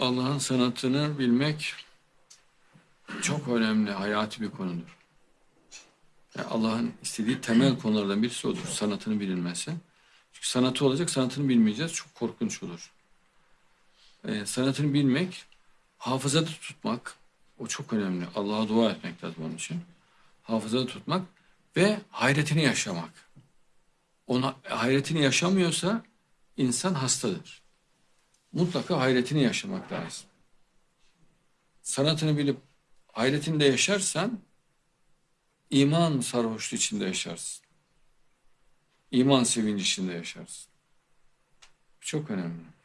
Allah'ın sanatını bilmek çok önemli, hayati bir konudur. Yani Allah'ın istediği temel konulardan birisi odur, sanatını bilinmesi. Çünkü sanatı olacak, sanatını bilmeyeceğiz, çok korkunç olur. Ee, sanatını bilmek, hafızada tutmak, o çok önemli. Allah'a dua etmek lazım onun için. Hafızada tutmak ve hayretini yaşamak. Ona hayretini yaşamıyorsa insan hastadır. Mutlaka hayretini yaşamak lazım. Sanatını bilip hayretini de yaşarsan iman sarhoşluğu içinde yaşarsın. İman sevinci içinde yaşarsın. Çok önemli.